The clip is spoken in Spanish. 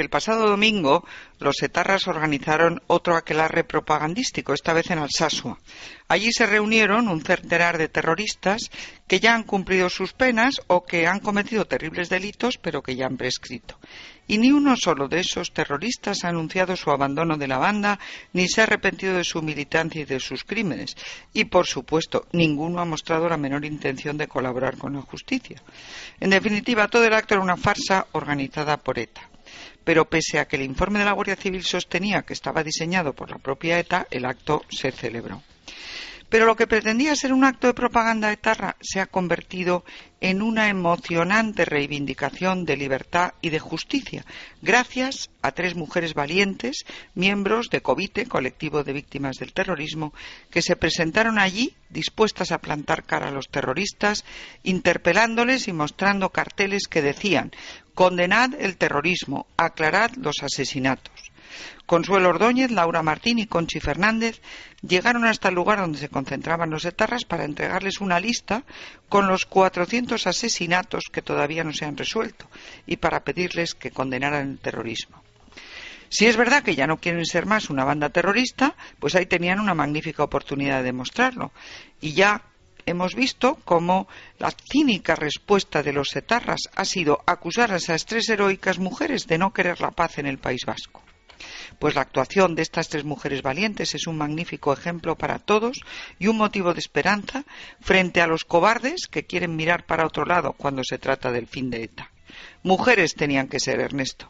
El pasado domingo, los etarras organizaron otro aquelarre propagandístico, esta vez en Alsasua. Allí se reunieron un centenar de terroristas que ya han cumplido sus penas o que han cometido terribles delitos, pero que ya han prescrito. Y ni uno solo de esos terroristas ha anunciado su abandono de la banda, ni se ha arrepentido de su militancia y de sus crímenes. Y, por supuesto, ninguno ha mostrado la menor intención de colaborar con la justicia. En definitiva, todo el acto era una farsa organizada por ETA pero pese a que el informe de la Guardia Civil sostenía que estaba diseñado por la propia ETA, el acto se celebró. Pero lo que pretendía ser un acto de propaganda etarra se ha convertido en una emocionante reivindicación de libertad y de justicia, gracias a tres mujeres valientes, miembros de COVITE, colectivo de víctimas del terrorismo, que se presentaron allí dispuestas a plantar cara a los terroristas, interpelándoles y mostrando carteles que decían Condenad el terrorismo, aclarad los asesinatos. Consuelo Ordóñez, Laura Martín y Conchi Fernández llegaron hasta el lugar donde se concentraban los etarras para entregarles una lista con los 400 asesinatos que todavía no se han resuelto y para pedirles que condenaran el terrorismo. Si es verdad que ya no quieren ser más una banda terrorista, pues ahí tenían una magnífica oportunidad de demostrarlo. Y ya hemos visto cómo la cínica respuesta de los etarras ha sido acusar a esas tres heroicas mujeres de no querer la paz en el País Vasco. Pues la actuación de estas tres mujeres valientes es un magnífico ejemplo para todos y un motivo de esperanza frente a los cobardes que quieren mirar para otro lado cuando se trata del fin de ETA. Mujeres tenían que ser, Ernesto.